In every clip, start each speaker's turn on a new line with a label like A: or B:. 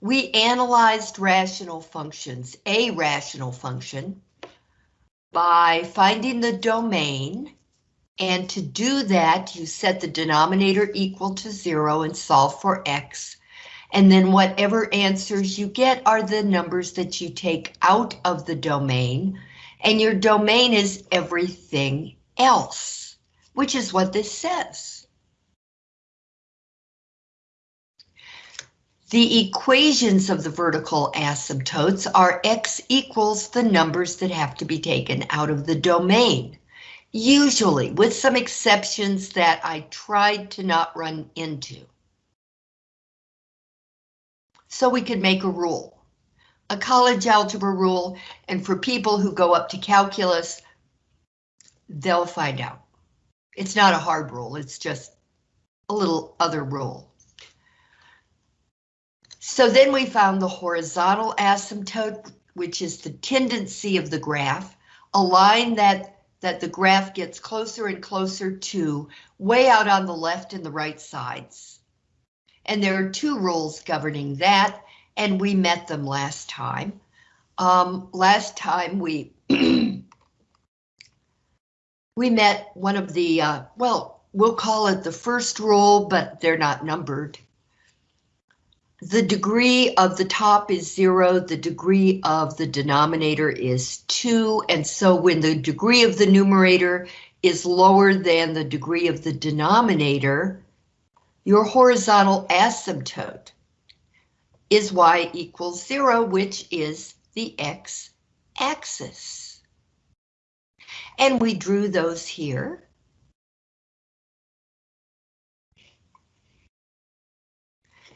A: we analyzed rational functions, a rational function, by finding the domain, and to do that, you set the denominator equal to zero and solve for x, and then whatever answers you get are the numbers that you take out of the domain, and your domain is everything else, which is what this says. The equations of the vertical asymptotes are x equals the numbers that have to be taken out of the domain. Usually, with some exceptions that I tried to not run into. So we could make a rule, a college algebra rule, and for people who go up to calculus, they'll find out. It's not a hard rule, it's just a little other rule. So then we found the horizontal asymptote, which is the tendency of the graph, a line that, that the graph gets closer and closer to way out on the left and the right sides. And there are two rules governing that, and we met them last time. Um, last time we we met one of the, uh, well, we'll call it the first rule, but they're not numbered the degree of the top is zero, the degree of the denominator is two, and so when the degree of the numerator is lower than the degree of the denominator, your horizontal asymptote is y equals zero, which is the x-axis. And we drew those here.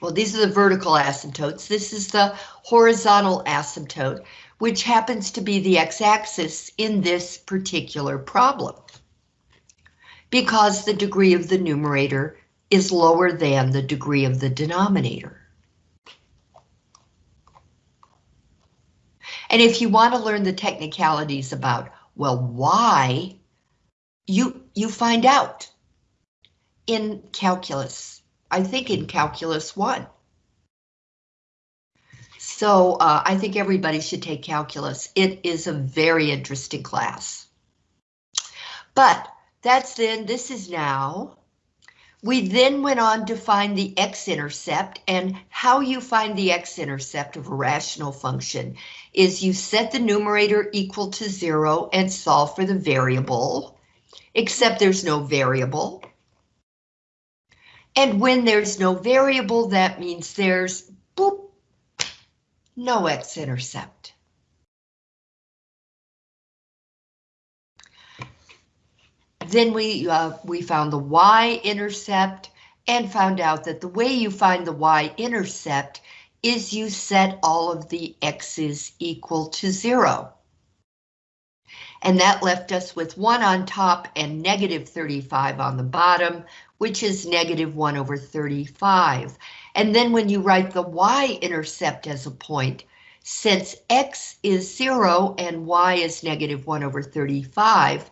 A: Well, these are the vertical asymptotes. This is the horizontal asymptote, which happens to be the x-axis in this particular problem. Because the degree of the numerator is lower than the degree of the denominator. And if you want to learn the technicalities about, well, why, you, you find out in calculus. I think in Calculus 1. So uh, I think everybody should take calculus. It is a very interesting class. But that's then, this is now. We then went on to find the x-intercept and how you find the x-intercept of a rational function is you set the numerator equal to zero and solve for the variable, except there's no variable. And when there's no variable, that means there's boop, no x-intercept. Then we uh, we found the y-intercept and found out that the way you find the y-intercept is you set all of the x's equal to zero. And that left us with 1 on top and negative 35 on the bottom, which is negative 1 over 35. And then when you write the y-intercept as a point, since x is 0 and y is negative 1 over 35,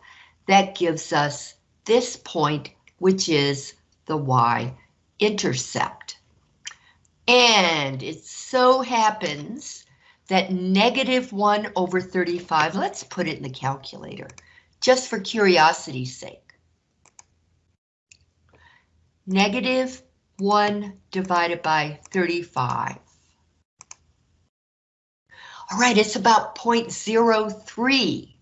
A: that gives us this point, which is the y-intercept. And it so happens that negative 1 over 35, let's put it in the calculator, just for curiosity's sake. Negative 1 divided by 35. All right, it's about 0.03.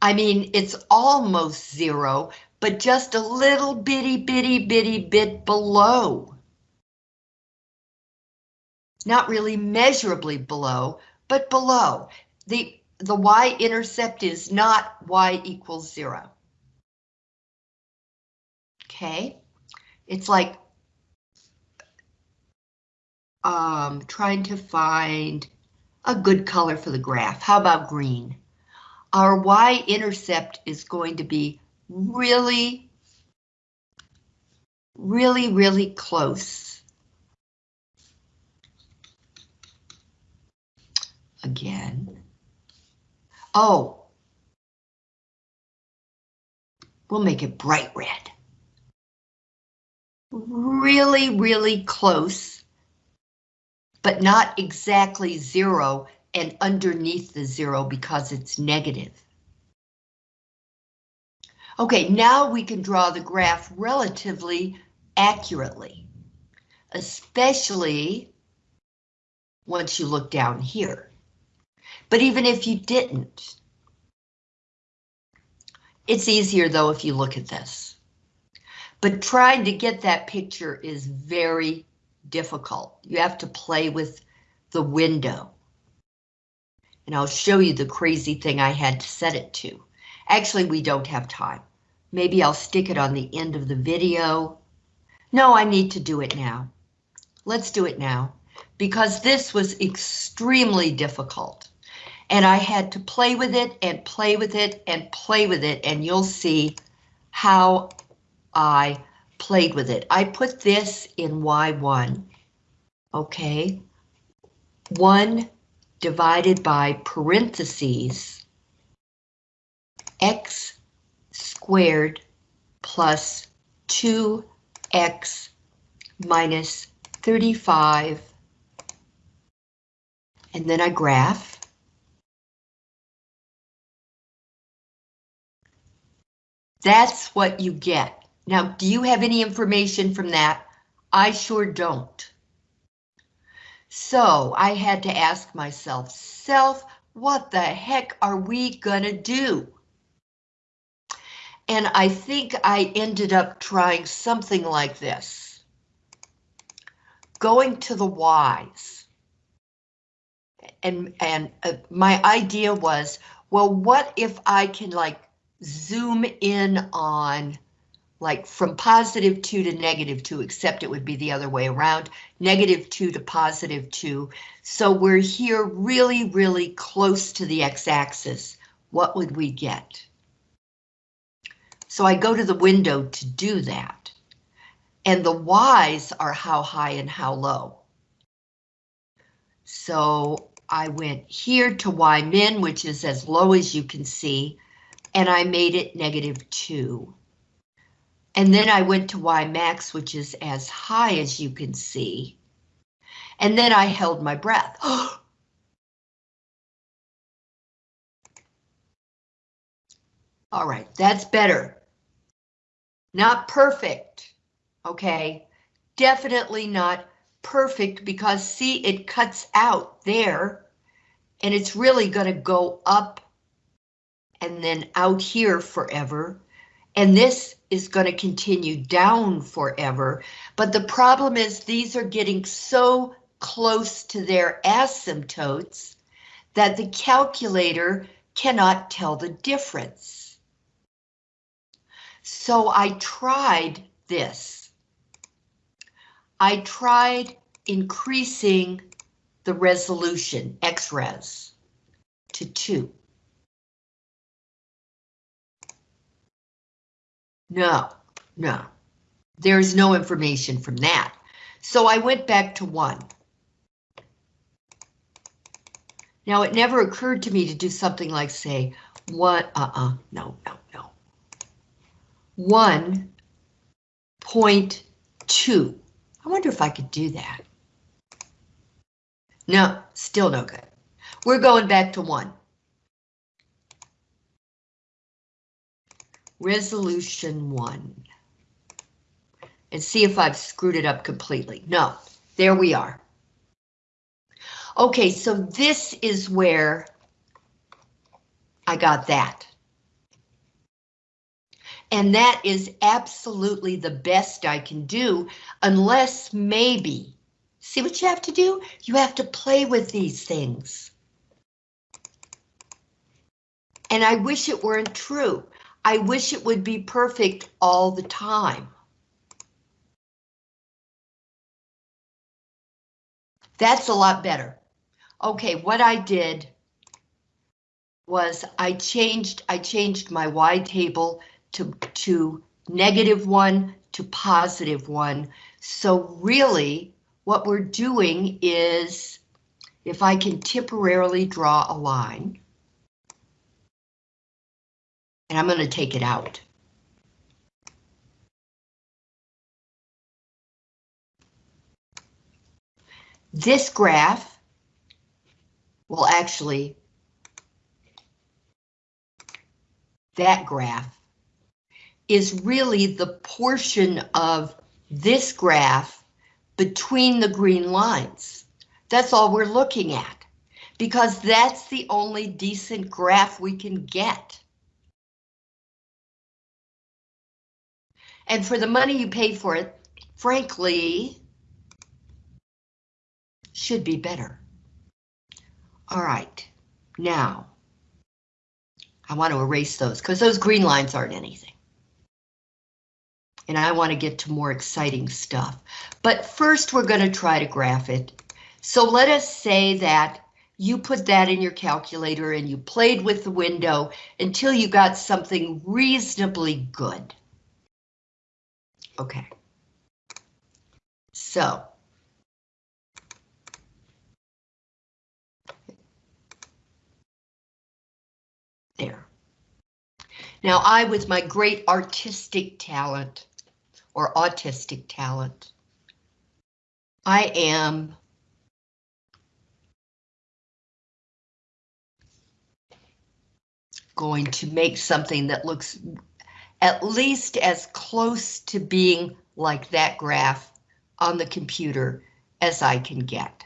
A: I mean, it's almost zero, but just a little bitty, bitty, bitty bit below. Not really measurably below, but below. The, the y-intercept is not y equals zero. Okay. It's like um, trying to find a good color for the graph. How about green? Our y-intercept is going to be really, really, really close. Again. Oh. We'll make it bright red really, really close, but not exactly zero and underneath the zero because it's negative. Okay, now we can draw the graph relatively accurately, especially once you look down here. But even if you didn't, it's easier though if you look at this. But trying to get that picture is very difficult. You have to play with the window. And I'll show you the crazy thing I had to set it to. Actually, we don't have time. Maybe I'll stick it on the end of the video. No, I need to do it now. Let's do it now because this was extremely difficult. And I had to play with it and play with it and play with it and you'll see how I played with it. I put this in Y1, okay? 1 divided by parentheses x squared plus 2x minus 35 and then I graph. That's what you get. Now, do you have any information from that? I sure don't. So I had to ask myself, self, what the heck are we gonna do? And I think I ended up trying something like this. Going to the Y's. And, and uh, my idea was, well, what if I can like zoom in on like from positive 2 to negative 2, except it would be the other way around, negative 2 to positive 2. So we're here really, really close to the x-axis. What would we get? So I go to the window to do that. And the y's are how high and how low. So I went here to y min, which is as low as you can see, and I made it negative 2. And then I went to Y max, which is as high as you can see. And then I held my breath. All right, that's better. Not perfect, okay? Definitely not perfect because see, it cuts out there and it's really gonna go up and then out here forever. And this is going to continue down forever. But the problem is these are getting so close to their asymptotes that the calculator cannot tell the difference. So I tried this. I tried increasing the resolution, XRES, to 2. No, no. There's no information from that. So I went back to one. Now it never occurred to me to do something like say, what, uh-uh, no, no, no. 1.2. I wonder if I could do that. No, still no good. We're going back to one. Resolution one. And see if I've screwed it up completely. No, there we are. Okay, so this is where I got that. And that is absolutely the best I can do, unless maybe, see what you have to do? You have to play with these things. And I wish it weren't true. I wish it would be perfect all the time. That's a lot better. Okay, what I did was I changed I changed my Y table to, to negative one to positive one. So really what we're doing is if I can temporarily draw a line, and I'm going to take it out. this graph will actually, that graph is really the portion of this graph between the green lines. That's all we're looking at because that's the only decent graph we can get. And for the money you pay for it, frankly, should be better. All right, now, I want to erase those because those green lines aren't anything. And I want to get to more exciting stuff. But first we're going to try to graph it. So let us say that you put that in your calculator and you played with the window until you got something reasonably good. Okay. So. There. Now I, with my great artistic talent, or autistic talent, I am going to make something that looks at least as close to being like that graph on the computer as I can get.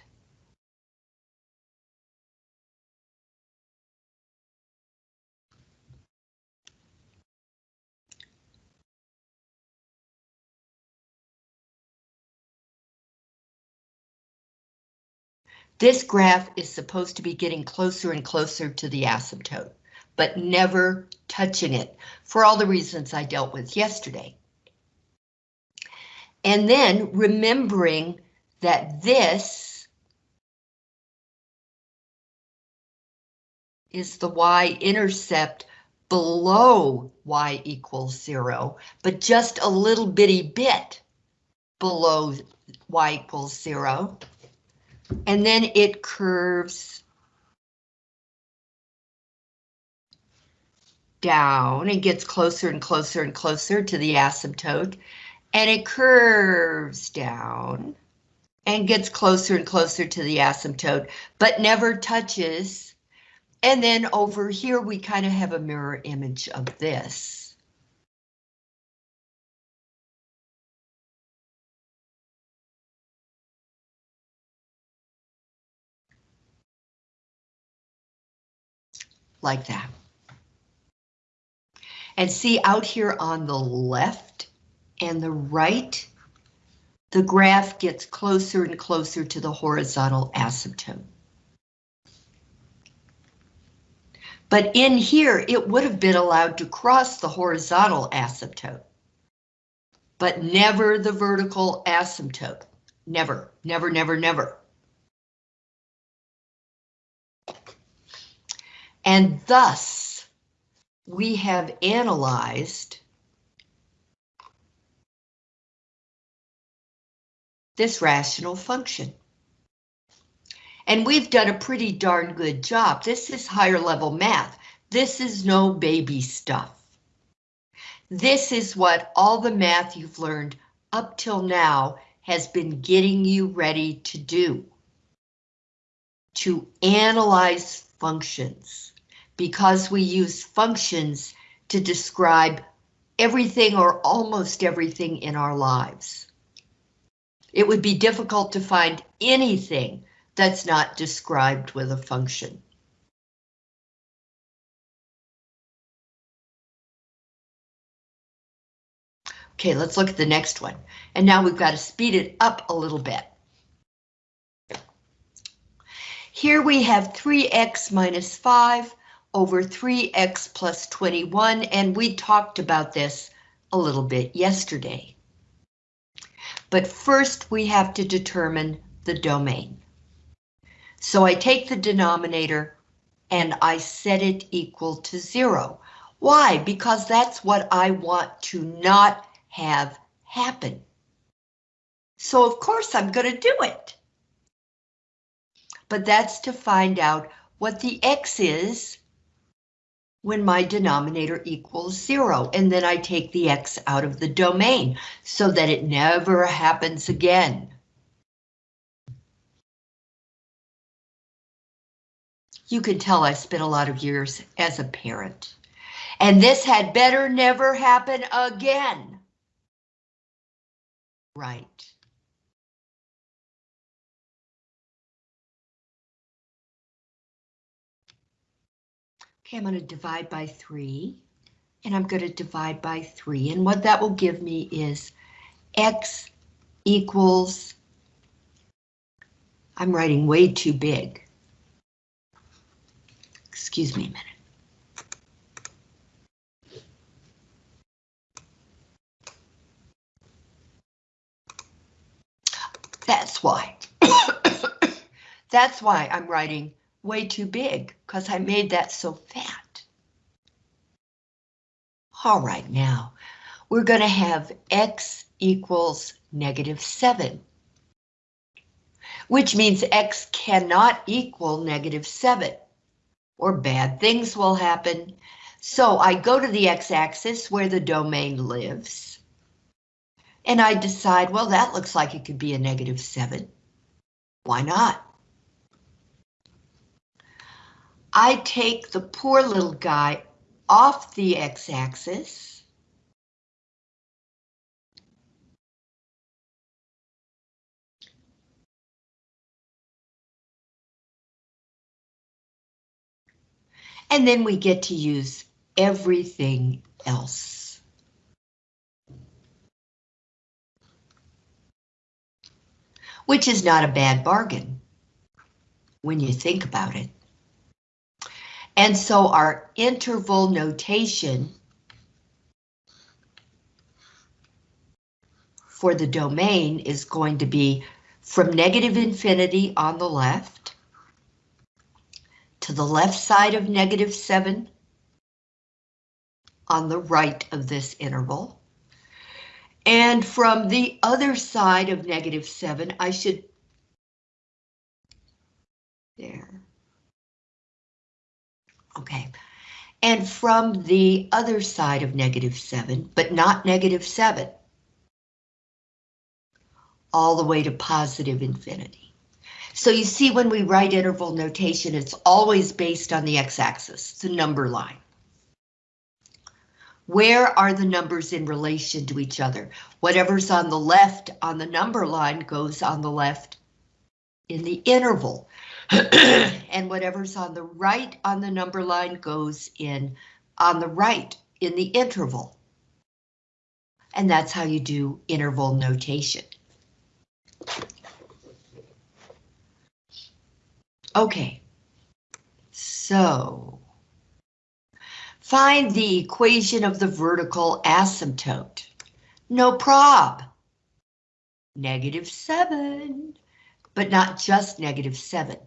A: This graph is supposed to be getting closer and closer to the asymptote but never touching it for all the reasons I dealt with yesterday. And then remembering that this is the y-intercept below y equals zero, but just a little bitty bit below y equals zero. And then it curves down and gets closer and closer and closer to the asymptote, and it curves down and gets closer and closer to the asymptote, but never touches. And then over here, we kind of have a mirror image of this. Like that. And see out here on the left and the right, the graph gets closer and closer to the horizontal asymptote. But in here, it would have been allowed to cross the horizontal asymptote, but never the vertical asymptote. Never, never, never, never. And thus, we have analyzed this rational function. And we've done a pretty darn good job. This is higher level math. This is no baby stuff. This is what all the math you've learned up till now has been getting you ready to do. To analyze functions because we use functions to describe everything or almost everything in our lives. It would be difficult to find anything that's not described with a function. Okay, let's look at the next one. And now we've got to speed it up a little bit. Here we have 3x minus 5 over 3x plus 21, and we talked about this a little bit yesterday. But first we have to determine the domain. So I take the denominator and I set it equal to zero. Why? Because that's what I want to not have happen. So of course I'm going to do it. But that's to find out what the x is when my denominator equals zero, and then I take the x out of the domain so that it never happens again. You can tell I spent a lot of years as a parent. And this had better never happen again. Right. Okay, I'm going to divide by 3, and I'm going to divide by 3, and what that will give me is x equals, I'm writing way too big. Excuse me a minute. That's why. That's why I'm writing way too big, because I made that so fat. All right, now, we're going to have x equals negative 7, which means x cannot equal negative 7, or bad things will happen. So I go to the x-axis where the domain lives, and I decide, well, that looks like it could be a negative 7. Why not? I take the poor little guy off the x-axis. And then we get to use everything else. Which is not a bad bargain when you think about it. And so our interval notation for the domain is going to be from negative infinity on the left to the left side of negative 7 on the right of this interval. And from the other side of negative 7, I should... There. Okay. And from the other side of negative 7, but not negative 7, all the way to positive infinity. So you see when we write interval notation, it's always based on the x-axis, the number line. Where are the numbers in relation to each other? Whatever's on the left on the number line goes on the left in the interval. And whatever's on the right on the number line goes in on the right in the interval. And that's how you do interval notation. Okay, so find the equation of the vertical asymptote. No prob. Negative 7, but not just negative 7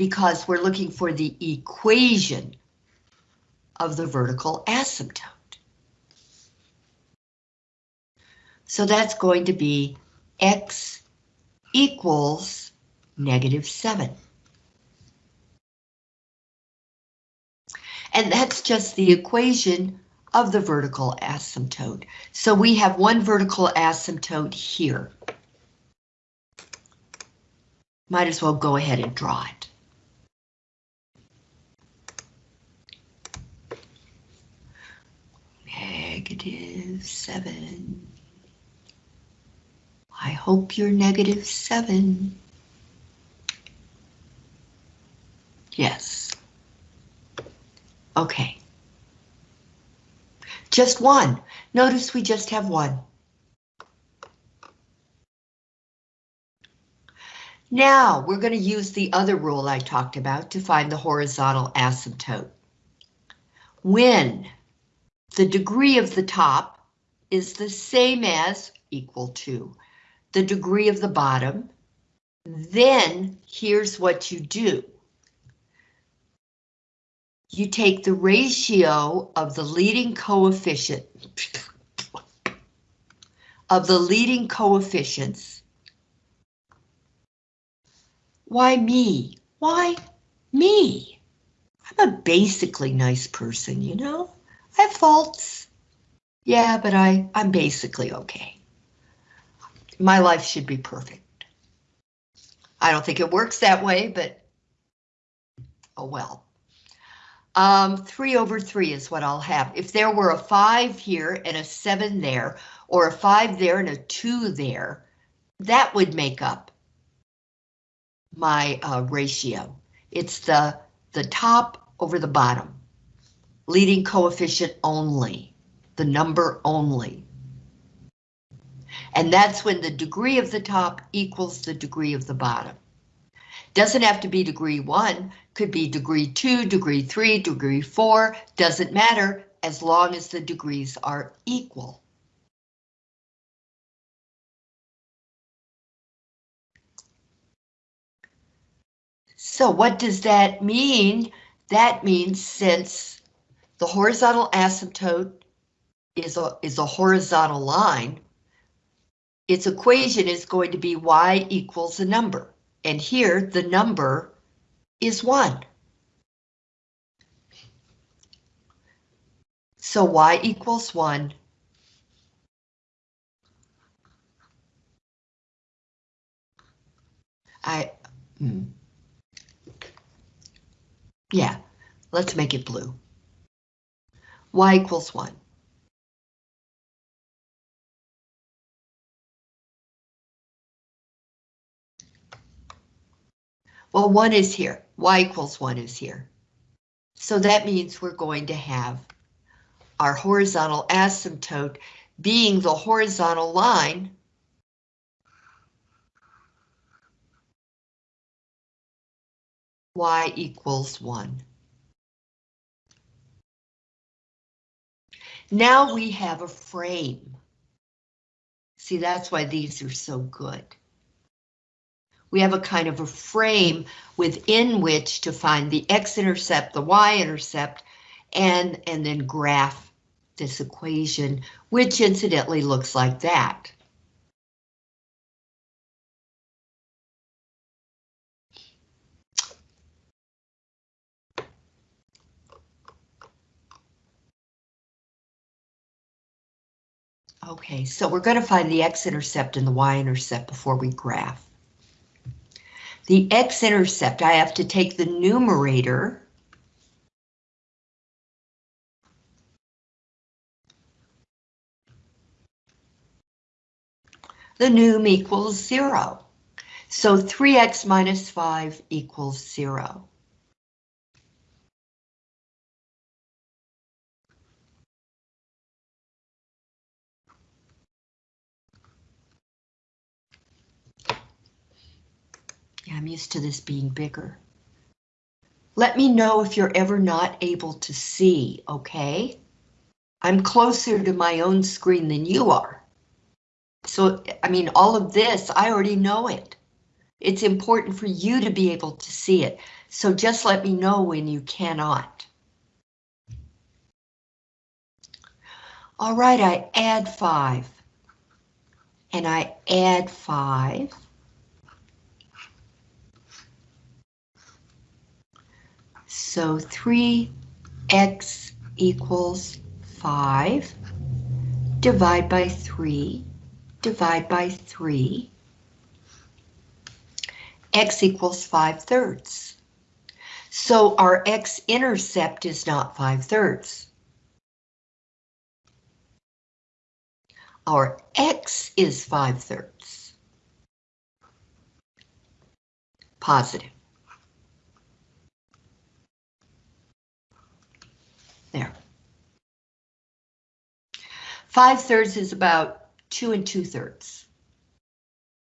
A: because we're looking for the equation of the vertical asymptote. So that's going to be x equals negative 7. And that's just the equation of the vertical asymptote. So we have one vertical asymptote here. Might as well go ahead and draw it. Negative 7. I hope you're negative 7. Yes. Okay. Just one. Notice we just have one. Now we're going to use the other rule I talked about to find the horizontal asymptote. When the degree of the top is the same as equal to the degree of the bottom. Then here's what you do. You take the ratio of the leading coefficient of the leading coefficients. Why me? Why me? I'm a basically nice person, you know? Have faults. Yeah, but I, I'm basically okay. My life should be perfect. I don't think it works that way, but oh well. Um, 3 over 3 is what I'll have. If there were a 5 here and a 7 there, or a 5 there and a 2 there, that would make up my uh, ratio. It's the, the top over the bottom. Leading coefficient only, the number only. And that's when the degree of the top equals the degree of the bottom. Doesn't have to be degree one, could be degree two, degree three, degree four, doesn't matter as long as the degrees are equal. So what does that mean? That means since the horizontal asymptote is a, is a horizontal line, its equation is going to be y equals a number. And here the number is 1. So y equals 1. I, hmm. yeah, let's make it blue. Y equals 1. Well, 1 is here. y equals 1 is here. So that means we're going to have our horizontal asymptote being the horizontal line y equals 1. Now we have a frame. See, that's why these are so good we have a kind of a frame within which to find the x-intercept, the y-intercept, and, and then graph this equation, which incidentally looks like that. Okay, so we're going to find the x-intercept and the y-intercept before we graph. The x-intercept, I have to take the numerator the num equals zero. So 3x minus 5 equals zero. Yeah, I'm used to this being bigger. Let me know if you're ever not able to see, okay? I'm closer to my own screen than you are. So, I mean, all of this, I already know it. It's important for you to be able to see it. So just let me know when you cannot. All right, I add five. And I add five. So 3x equals 5. Divide by 3. Divide by 3. x equals 5 thirds. So our x-intercept is not 5 thirds. Our x is 5 thirds. Positive. There. Five thirds is about two and two thirds.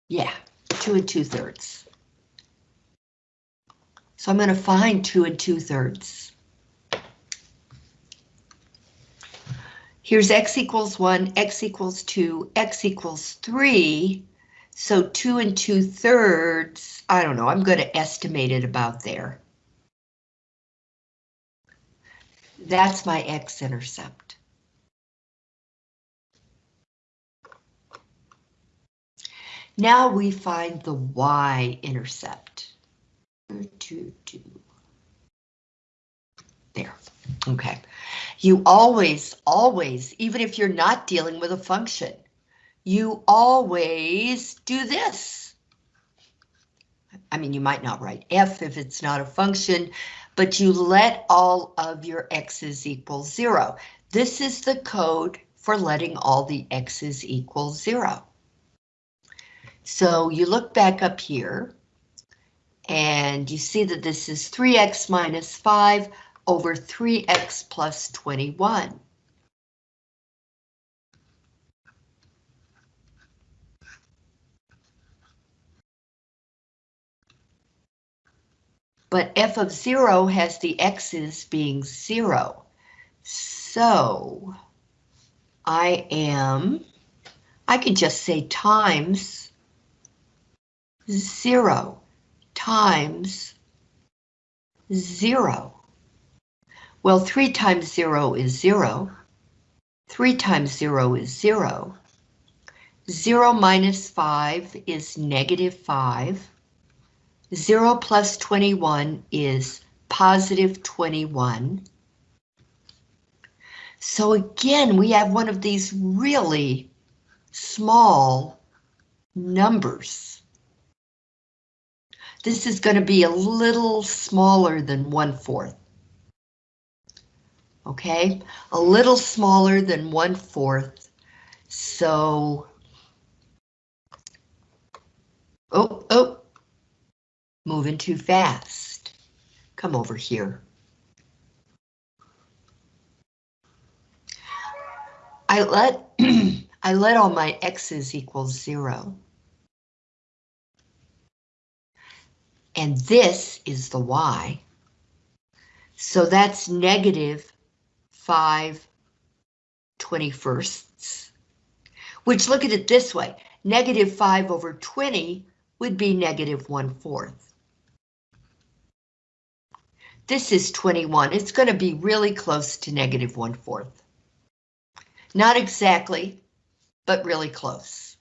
A: Yeah, two and two thirds. So I'm going to find two and two thirds. Here's x equals 1, x equals 2, x equals 3. So 2 and 2 thirds, I don't know, I'm going to estimate it about there. That's my x-intercept. Now we find the y-intercept. There, okay. You always, always, even if you're not dealing with a function, you always do this. I mean, you might not write f if it's not a function, but you let all of your x's equal zero. This is the code for letting all the x's equal zero. So you look back up here and you see that this is 3x minus 5 over 3x plus 21. But f of 0 has the x's being 0. So I am, I could just say times 0 times 0. Well, 3 times 0 is 0. 3 times 0 is 0. 0 minus 5 is negative 5. 0 plus 21 is positive 21. So again, we have one of these really small numbers. This is going to be a little smaller than one fourth. Okay, a little smaller than one fourth. So, oh, oh, moving too fast. Come over here. I let I let all my x's equal zero. and this is the y. So that's negative 5 21sts, which look at it this way, negative 5 over 20 would be negative 1 fourth. This is 21, it's going to be really close to negative 1 fourth. Not exactly, but really close.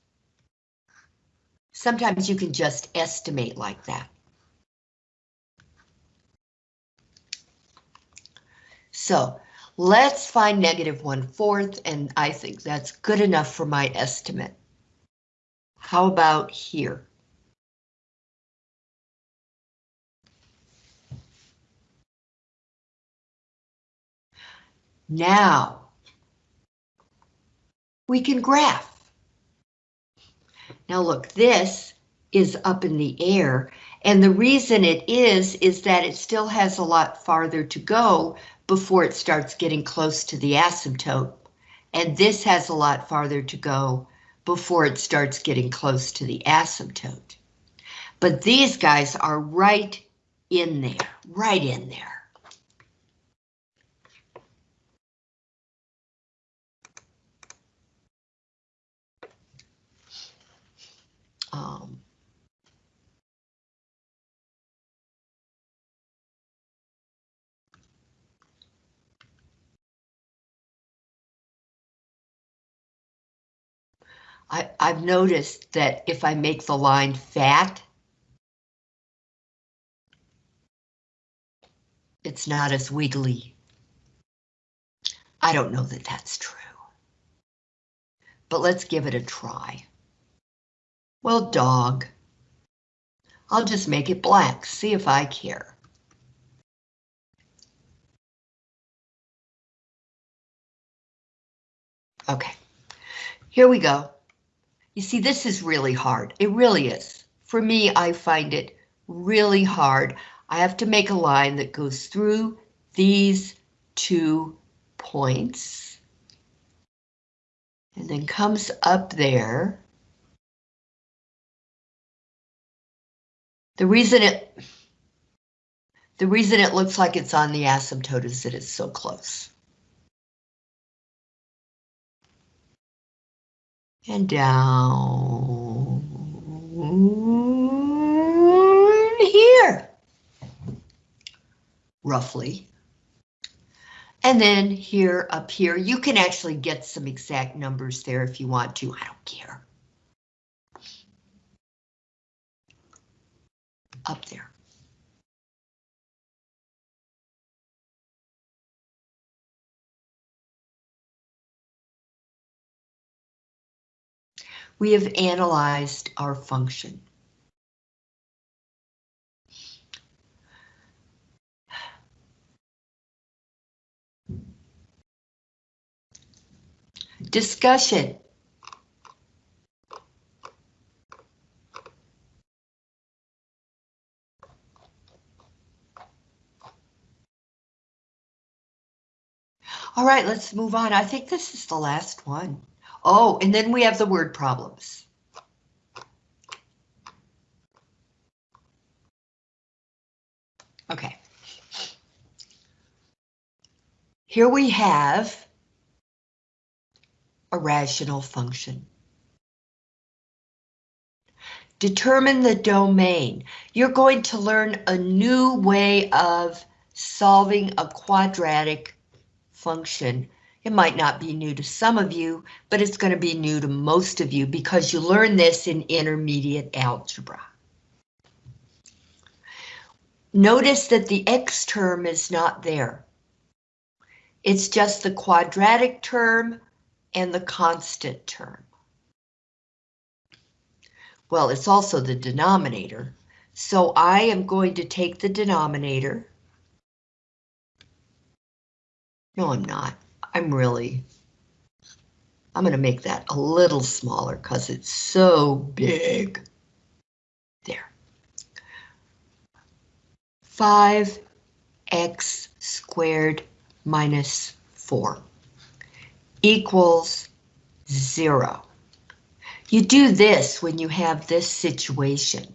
A: Sometimes you can just estimate like that. So let's find negative one fourth, and I think that's good enough for my estimate. How about here? Now, we can graph. Now look, this is up in the air, and the reason it is, is that it still has a lot farther to go before it starts getting close to the asymptote. And this has a lot farther to go before it starts getting close to the asymptote. But these guys are right in there, right in there. I, I've noticed that if I make the line fat, it's not as wiggly. I don't know that that's true. But let's give it a try. Well, dog. I'll just make it black, see if I care. Okay, here we go. You see, this is really hard. It really is. For me, I find it really hard. I have to make a line that goes through these two points and then comes up there. The reason it the reason it looks like it's on the asymptote is that it's so close. And down here, roughly. And then here, up here, you can actually get some exact numbers there if you want to, I don't care. Up there. we have analyzed our function. Discussion. All right, let's move on. I think this is the last one. Oh, and then we have the word problems. Okay. Here we have a rational function. Determine the domain. You're going to learn a new way of solving a quadratic function. It might not be new to some of you, but it's going to be new to most of you because you learn this in intermediate algebra. Notice that the x term is not there. It's just the quadratic term and the constant term. Well, it's also the denominator. So I am going to take the denominator no, I'm not. I'm really... I'm going to make that a little smaller because it's so big. There. 5x squared minus 4 equals 0. You do this when you have this situation.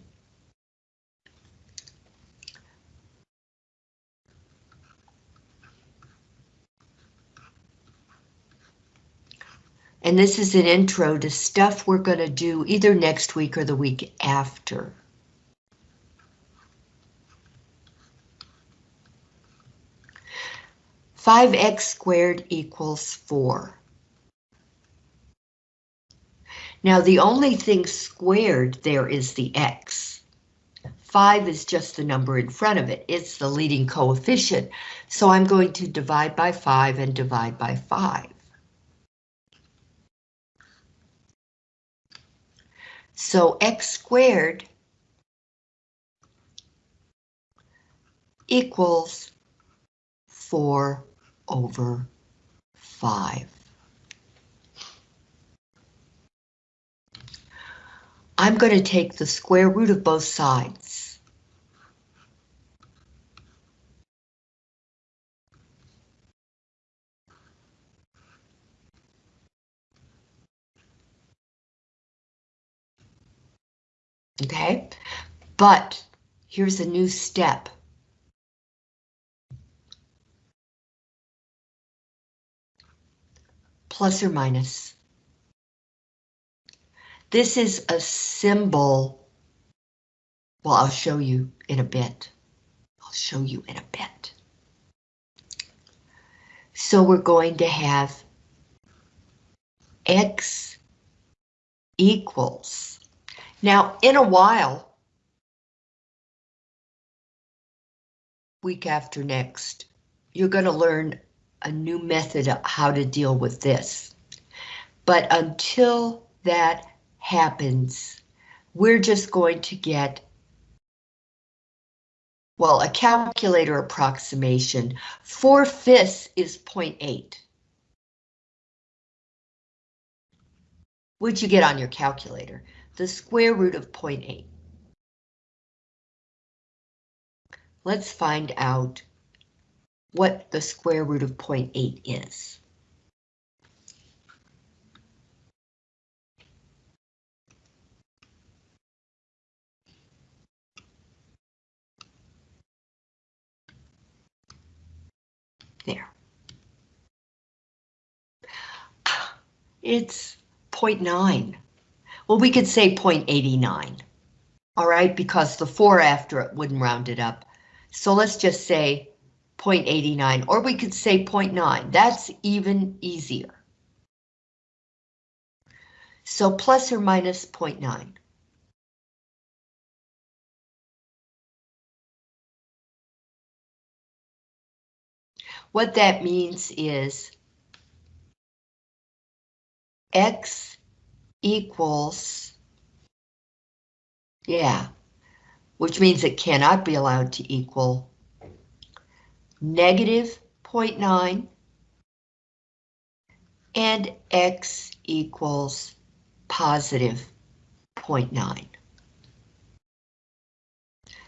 A: And this is an intro to stuff we're going to do either next week or the week after. Five x squared equals four. Now the only thing squared there is the x. 5 is just the number in front of it. It's the leading coefficient. So I'm going to divide by 5 and divide by 5. So x squared equals 4 over 5. I'm going to take the square root of both sides. Okay, but here's a new step. Plus or minus. This is a symbol. Well, I'll show you in a bit. I'll show you in a bit. So we're going to have X equals now, in a while, week after next, you're going to learn a new method of how to deal with this. But until that happens, we're just going to get, well, a calculator approximation. Four fifths is 0.8. What'd you get on your calculator? The square root of 0.8. Let's find out what the square root of 0.8 is. There. It's 0.9. Well, we could say 0.89, all right, because the 4 after it wouldn't round it up. So let's just say 0.89, or we could say 0.9. That's even easier. So plus or minus 0.9. What that means is X equals, yeah, which means it cannot be allowed to equal negative 0.9 and x equals positive 0.9.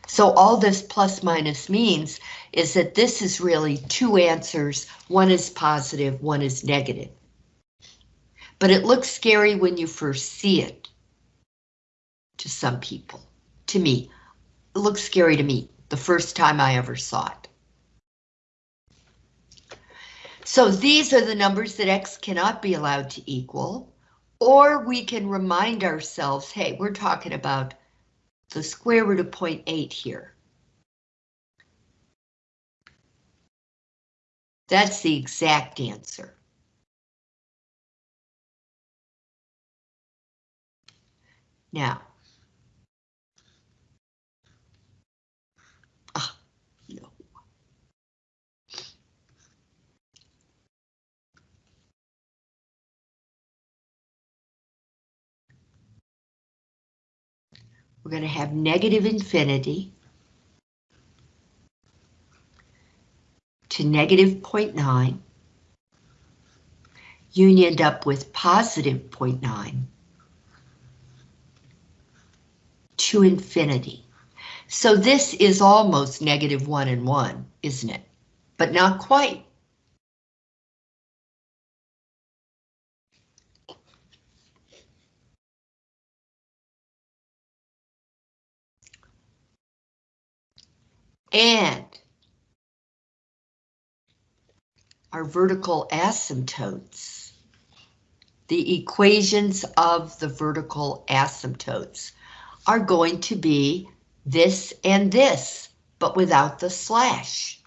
A: So all this plus minus means is that this is really two answers. One is positive, one is negative. But it looks scary when you first see it. To some people. To me. It looks scary to me the first time I ever saw it. So these are the numbers that x cannot be allowed to equal. Or we can remind ourselves, hey, we're talking about the square root of 0.8 here. That's the exact answer. Now, ah. We're going to have negative infinity to negative 0.9. You end up with positive 0.9 to infinity. So this is almost negative 1 and 1, isn't it? But not quite. And our vertical asymptotes, the equations of the vertical asymptotes are going to be this and this, but without the slash.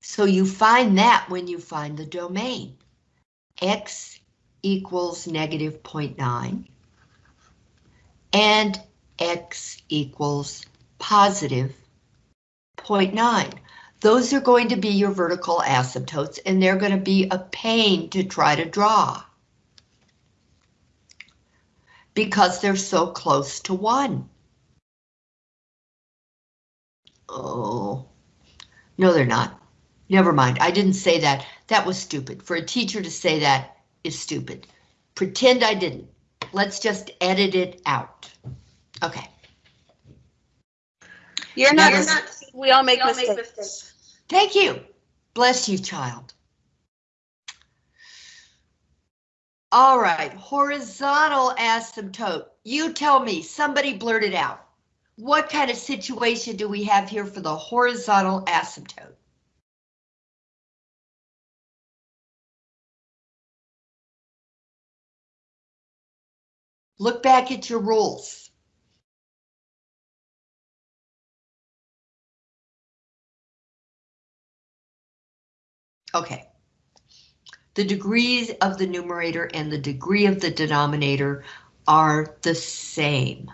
A: So you find that when you find the domain. X equals negative 0.9 and X equals positive 0.9. Those are going to be your vertical asymptotes and they're going to be a pain to try to draw. Because they're so close to one. Oh, no they're not. Never mind, I didn't say that. That was stupid. For a teacher to say that is stupid. Pretend I didn't. Let's just edit it out. Okay.
B: You're not,
A: You're
B: not, we all make mistakes.
A: Thank you. Bless you, child. All right, horizontal asymptote. You tell me, somebody blurted out. What kind of situation do we have here for the horizontal asymptote? Look back at your rules. Okay. The degrees of the numerator and the degree of the denominator are the same.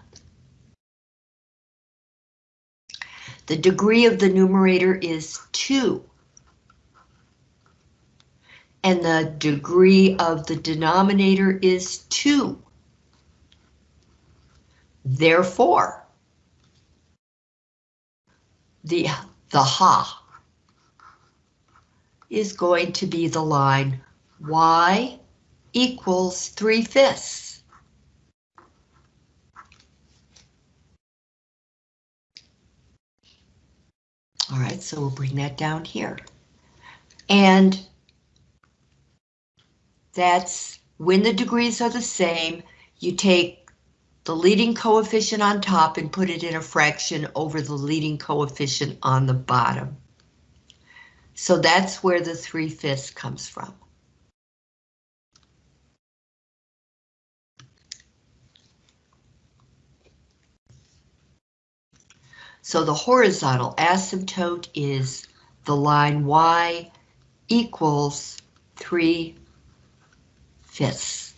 A: The degree of the numerator is 2. And the degree of the denominator is 2. Therefore, the, the ha is going to be the line y equals 3 fifths. All right, so we'll bring that down here. And that's when the degrees are the same, you take the leading coefficient on top and put it in a fraction over the leading coefficient on the bottom. So that's where the 3 fifths comes from. So the horizontal asymptote is the line y equals 3 fifths.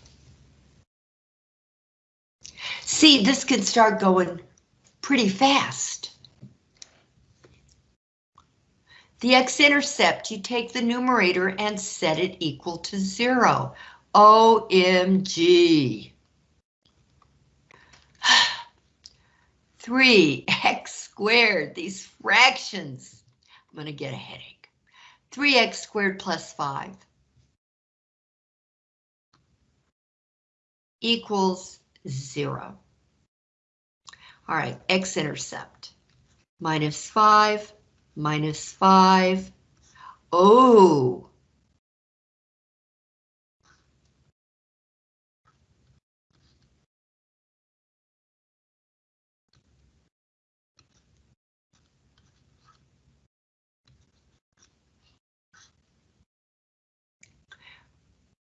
A: See, this can start going pretty fast. The x-intercept, you take the numerator and set it equal to zero. OMG. 3x squared, these fractions. I'm going to get a headache. 3x squared plus 5 equals 0. All right, x-intercept. Minus 5, minus 5. Oh,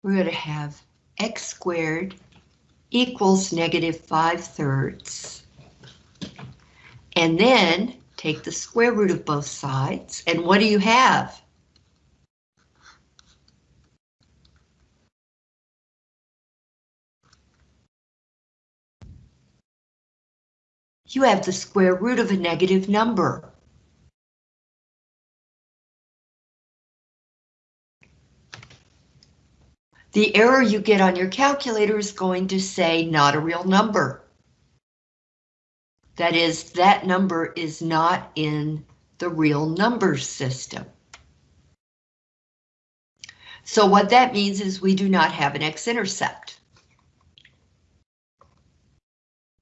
A: we're going to have x squared equals negative 5 thirds. And then take the square root of both sides, and what do you have? You have the square root of a negative number. The error you get on your calculator is going to say not a real number. That is, that number is not in the real number system. So what that means is we do not have an x-intercept.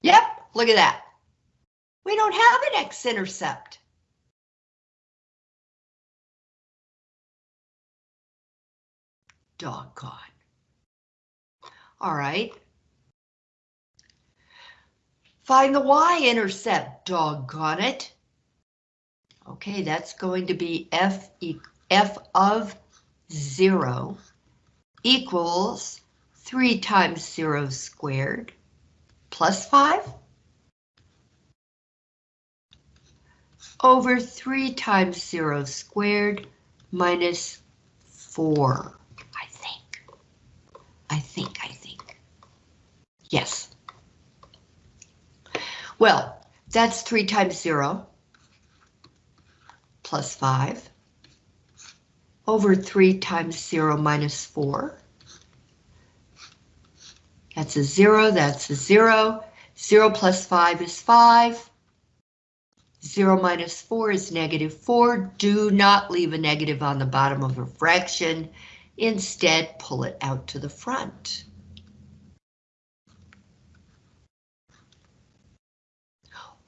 A: Yep, look at that. We don't have an x-intercept. Doggone. All right. Find the y-intercept, doggone it. Okay, that's going to be f, e f of 0 equals 3 times 0 squared plus 5 over 3 times 0 squared minus 4. I think. I think, I Yes. Well, that's 3 times 0 plus 5 over 3 times 0 minus 4. That's a 0, that's a 0. 0 plus 5 is 5. 0 minus 4 is negative 4. Do not leave a negative on the bottom of a fraction. Instead, pull it out to the front.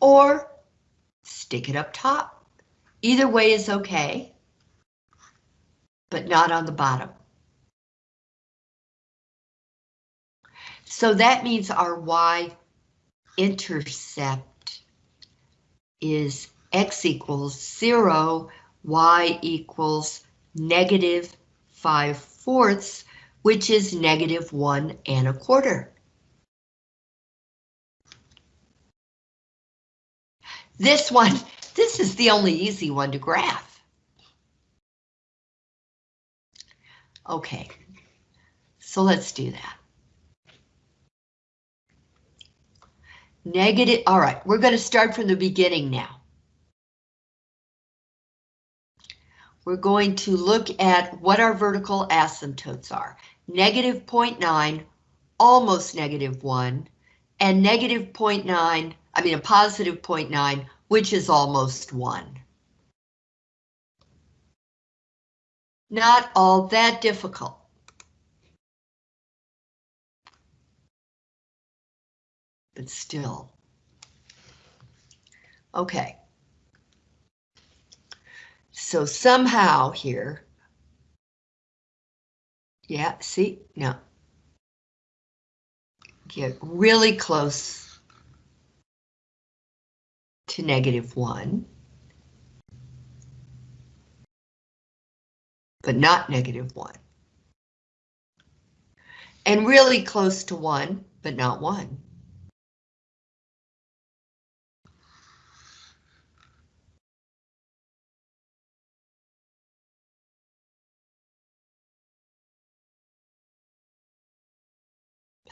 A: Or stick it up top. Either way is okay, but not on the bottom. So that means our y-intercept is x equals 0, y equals negative 5 fourths, which is negative 1 and a quarter. This one, this is the only easy one to graph. Okay, so let's do that. Negative, all right, we're going to start from the beginning now. We're going to look at what our vertical asymptotes are. Negative 0.9, almost negative 1, and negative 0.9 I mean a positive 0.9, which is almost 1. Not all that difficult. But still. Okay. So somehow here, yeah, see, no. Get really close to negative 1. But not negative 1. And really close to 1, but not 1.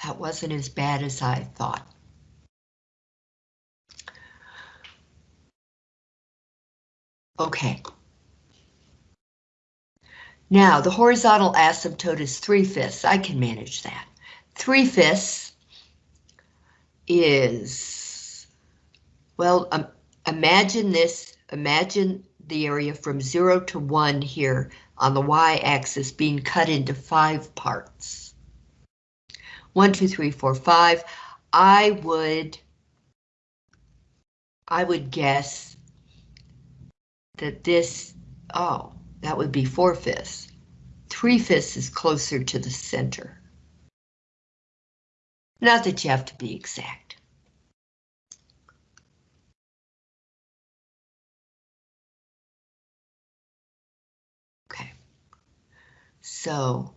A: That wasn't as bad as I thought. Okay. Now, the horizontal asymptote is 3 fifths. I can manage that. 3 fifths is, well, um, imagine this, imagine the area from 0 to 1 here on the y-axis being cut into five parts. one, two, three, four, five. I would, I would guess that this, oh, that would be four fifths. Three fifths is closer to the center. Not that you have to be exact. Okay. So.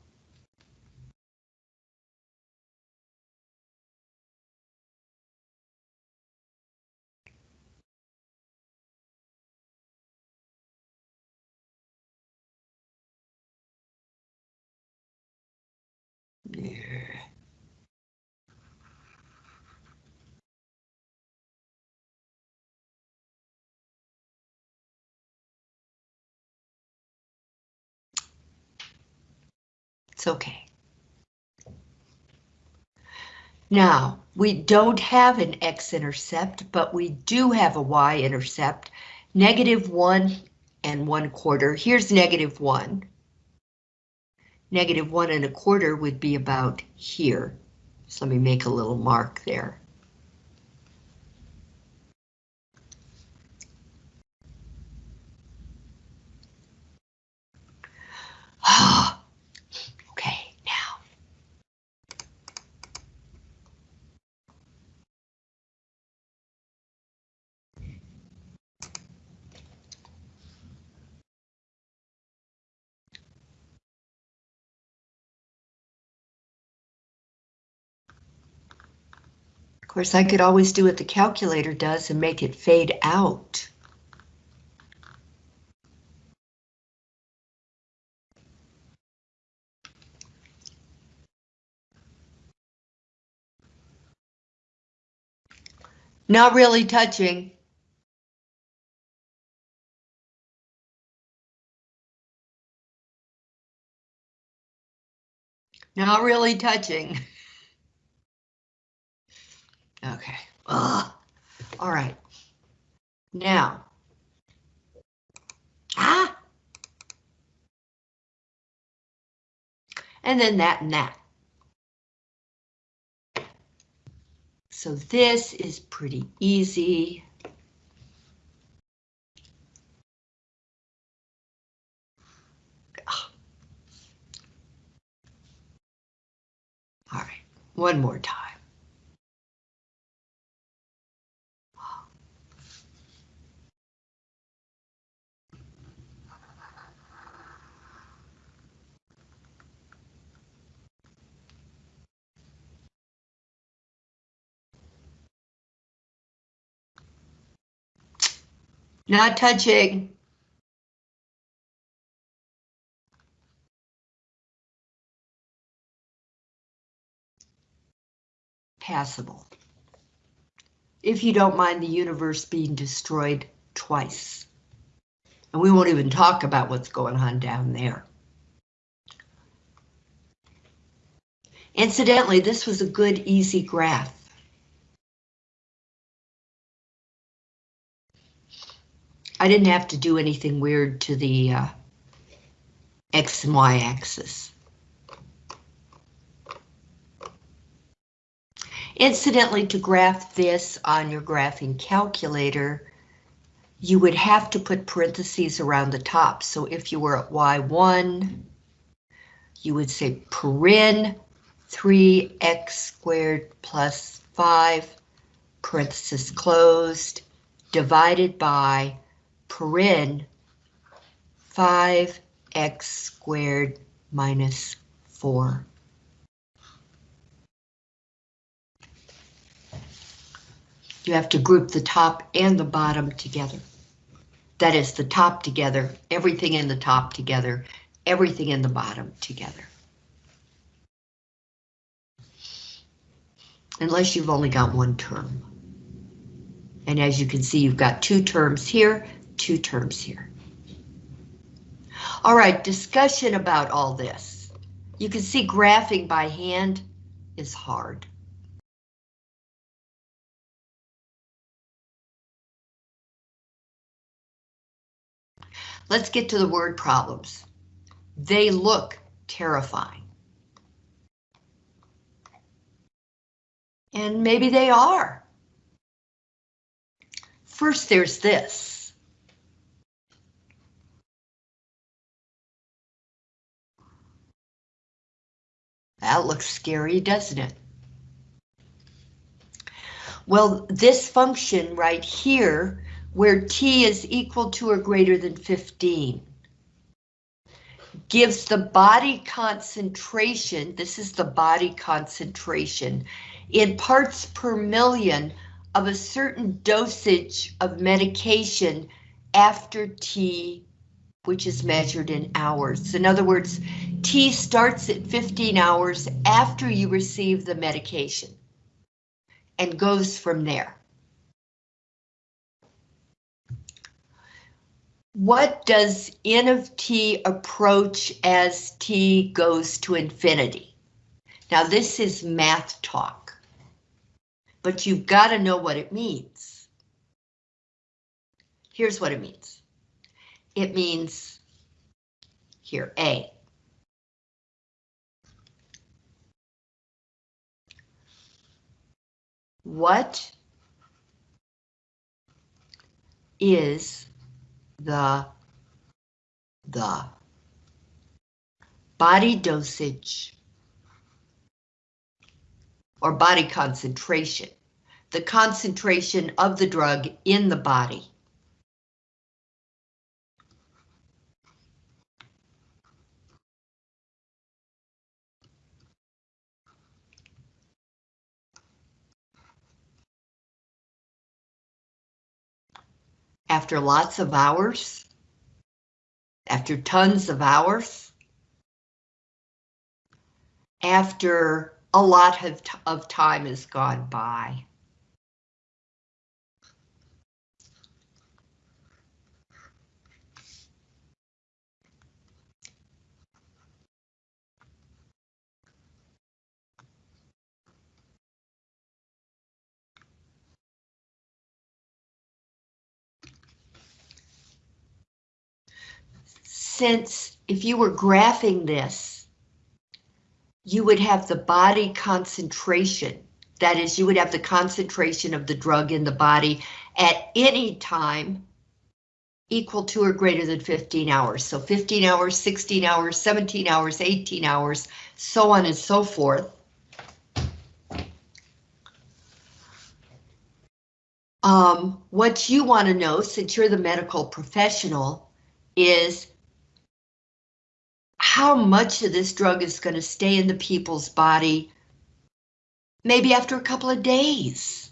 A: It's okay. Now, we don't have an x-intercept, but we do have a y-intercept, negative one and one quarter. Here's negative one. Negative one and a quarter would be about here. So let me make a little mark there. okay, now. Of course, I could always do what the calculator does and make it fade out. Not really touching. Not really touching. Okay. Ugh. All right. Now. Ah. And then that and that. So this is pretty easy. All right, one more time. Not touching. Passable. If you don't mind the universe being destroyed twice. And we won't even talk about what's going on down there. Incidentally, this was a good, easy graph. I didn't have to do anything weird to the uh, X and Y axis. Incidentally, to graph this on your graphing calculator, you would have to put parentheses around the top. So if you were at Y1, you would say paren 3x squared plus 5, parenthesis closed, divided by paren 5x squared minus 4. You have to group the top and the bottom together. That is the top together, everything in the top together, everything in the bottom together. Unless you've only got one term. And as you can see, you've got two terms here, two terms here. All right, discussion about all this. You can see graphing by hand is hard. Let's get to the word problems. They look terrifying. And maybe they are. First, there's this. That looks scary, doesn't it? Well, this function right here, where t is equal to or greater than 15, gives the body concentration, this is the body concentration, in parts per million of a certain dosage of medication after T, which is measured in hours. In other words, T starts at 15 hours after you receive the medication and goes from there. What does n of t approach as t goes to infinity? Now this is math talk, but you've got to know what it means. Here's what it means. It means here, A. What is the the body dosage or body concentration, the concentration of the drug in the body. After lots of hours, after tons of hours, after a lot of, of time has gone by. Since if you were graphing this, you would have the body concentration. That is, you would have the concentration of the drug in the body at any time equal to or greater than 15 hours. So 15 hours, 16 hours, 17 hours, 18 hours, so on and so forth. Um, what you want to know, since you're the medical professional, is how much of this drug is going to stay in the people's body maybe after a couple of days.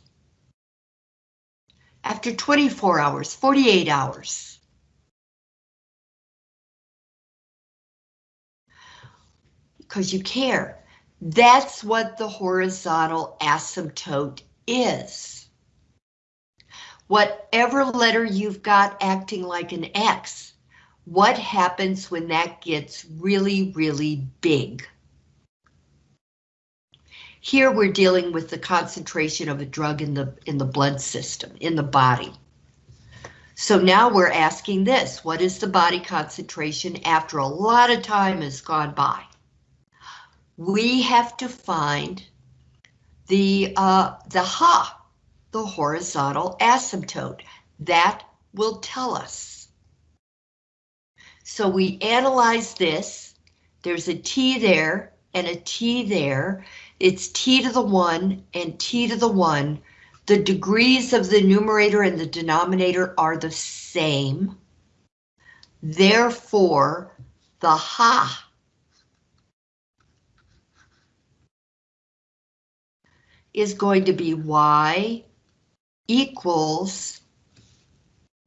A: After 24 hours, 48 hours. Because you care. That's what the horizontal asymptote is. Whatever letter you've got acting like an X, what happens when that gets really, really big? Here we're dealing with the concentration of a drug in the in the blood system, in the body. So now we're asking this, what is the body concentration after a lot of time has gone by? We have to find the uh, the ha, the horizontal asymptote. That will tell us. So we analyze this. There's a T there and a T there. It's T to the one and T to the one. The degrees of the numerator and the denominator are the same. Therefore, the ha is going to be y equals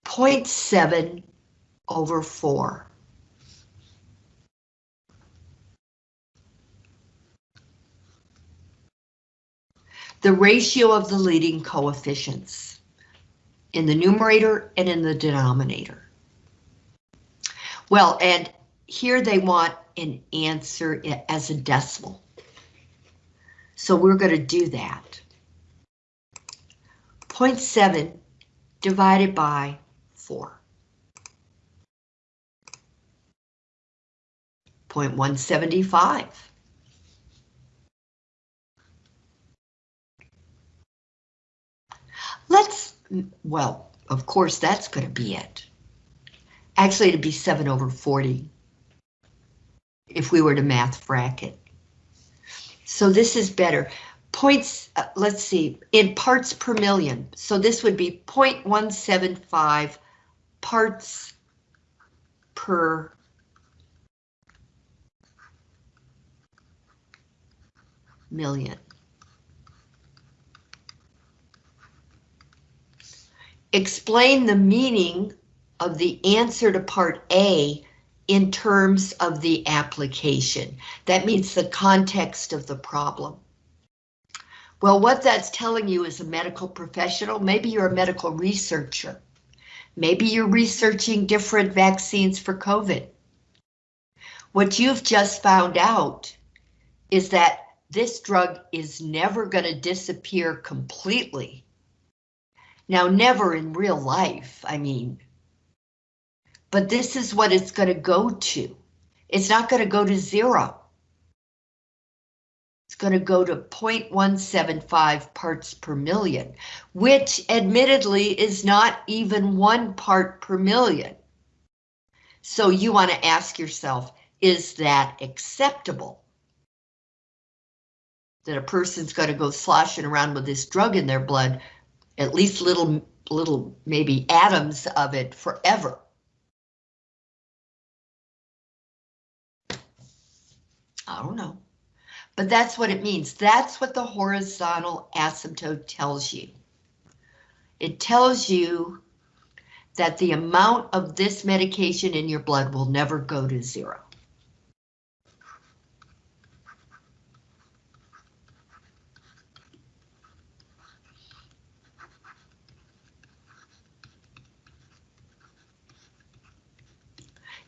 A: 0.7 over 4. The ratio of the leading coefficients in the numerator and in the denominator. Well, and here they want an answer as a decimal. So we're going to do that. 0.7 divided by 4. 0.175. Let's, well, of course, that's going to be it. Actually, it'd be 7 over 40 if we were to math bracket. So this is better. Points, uh, let's see, in parts per million. So this would be 0.175 parts per million. Explain the meaning of the answer to part A in terms of the application. That means the context of the problem. Well, what that's telling you is a medical professional, maybe you're a medical researcher. Maybe you're researching different vaccines for COVID. What you've just found out is that this drug is never going to disappear completely. Now, never in real life, I mean, but this is what it's going to go to. It's not going to go to zero. It's going to go to 0.175 parts per million, which admittedly is not even one part per million. So you want to ask yourself, is that acceptable? That a person's going to go sloshing around with this drug in their blood, at least little, little maybe atoms of it forever. I don't know. But that's what it means. That's what the horizontal asymptote tells you. It tells you that the amount of this medication in your blood will never go to zero.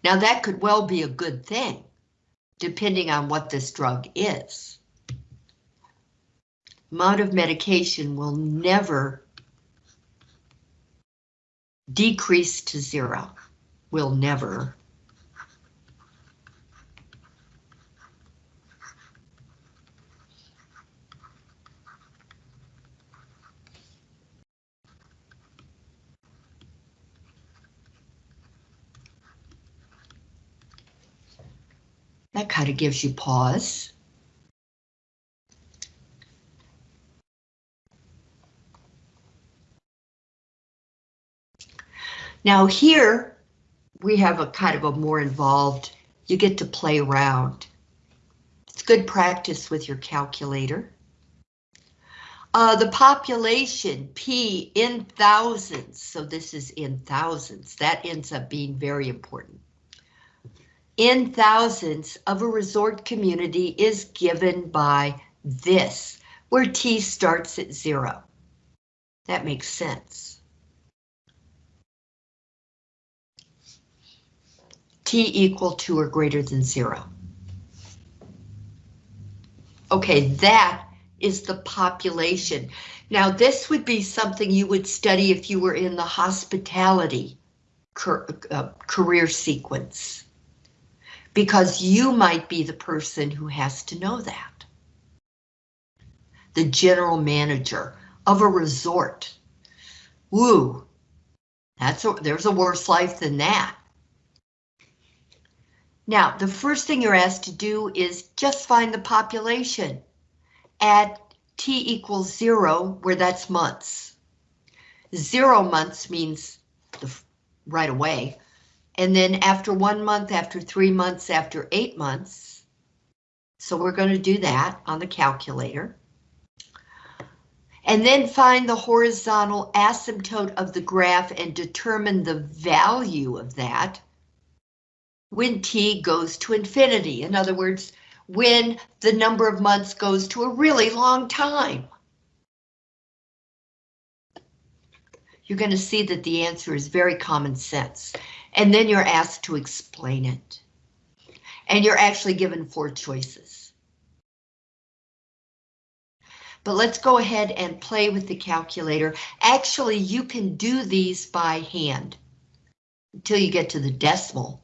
A: Now that could well be a good thing depending on what this drug is. Amount of medication will never decrease to zero. Will never. That kind of gives you pause. Now here, we have a kind of a more involved, you get to play around. It's good practice with your calculator. Uh, the population, P, in thousands, so this is in thousands. That ends up being very important in thousands of a resort community is given by this, where T starts at zero. That makes sense. T equal to or greater than zero. Okay, that is the population. Now this would be something you would study if you were in the hospitality uh, career sequence because you might be the person who has to know that. The general manager of a resort. Woo, that's a, there's a worse life than that. Now, the first thing you're asked to do is just find the population at t equals zero, where that's months. Zero months means the, right away, and then after one month, after three months, after eight months, so we're going to do that on the calculator. And then find the horizontal asymptote of the graph and determine the value of that when t goes to infinity. In other words, when the number of months goes to a really long time. You're going to see that the answer is very common sense and then you're asked to explain it. And you're actually given four choices. But let's go ahead and play with the calculator. Actually, you can do these by hand until you get to the decimal.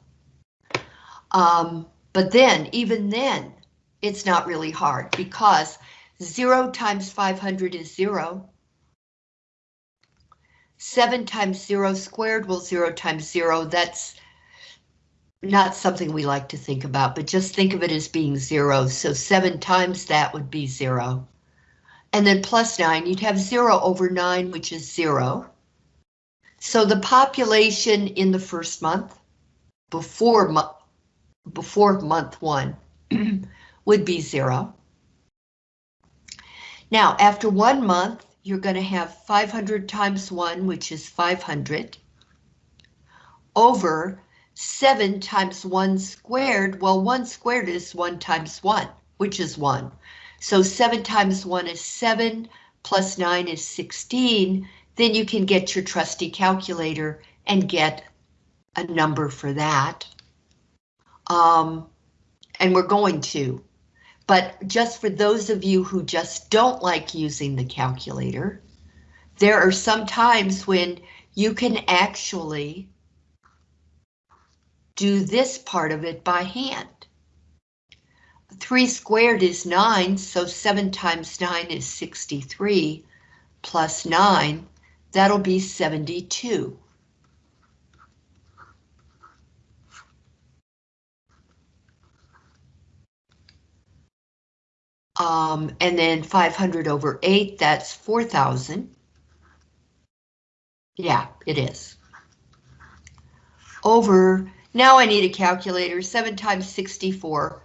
A: Um, but then, even then, it's not really hard because zero times 500 is zero. 7 times 0 squared, well, 0 times 0, that's not something we like to think about, but just think of it as being 0. So 7 times that would be 0. And then plus 9, you'd have 0 over 9, which is 0. So the population in the first month, before, mo before month 1, would be 0. Now, after one month, you're going to have 500 times 1, which is 500, over 7 times 1 squared. Well, 1 squared is 1 times 1, which is 1. So 7 times 1 is 7, plus 9 is 16. Then you can get your trusty calculator and get a number for that. Um, and we're going to. But just for those of you who just don't like using the calculator, there are some times when you can actually do this part of it by hand. 3 squared is 9, so 7 times 9 is 63, plus 9, that'll be 72. Um, and then 500 over 8, that's 4,000. Yeah, it is. Over, now I need a calculator, 7 times 64.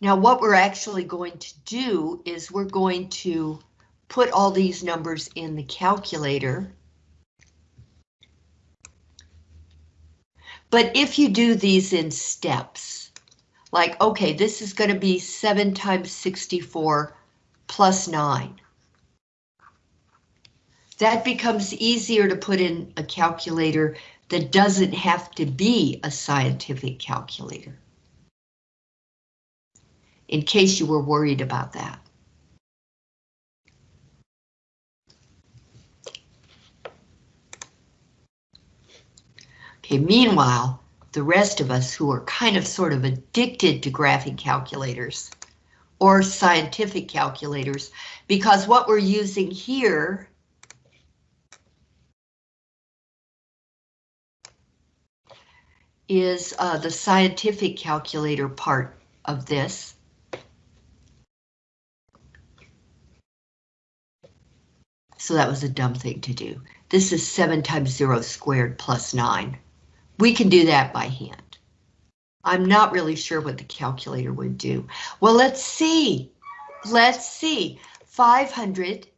A: Now what we're actually going to do is we're going to put all these numbers in the calculator. But if you do these in steps, like, okay, this is going to be 7 times 64 plus 9. That becomes easier to put in a calculator that doesn't have to be a scientific calculator. In case you were worried about that. Okay, meanwhile, the rest of us who are kind of sort of addicted to graphing calculators or scientific calculators, because what we're using here is uh, the scientific calculator part of this. So that was a dumb thing to do. This is 7 times 0 squared plus 9. We can do that by hand. I'm not really sure what the calculator would do. Well, let's see. Let's see. 500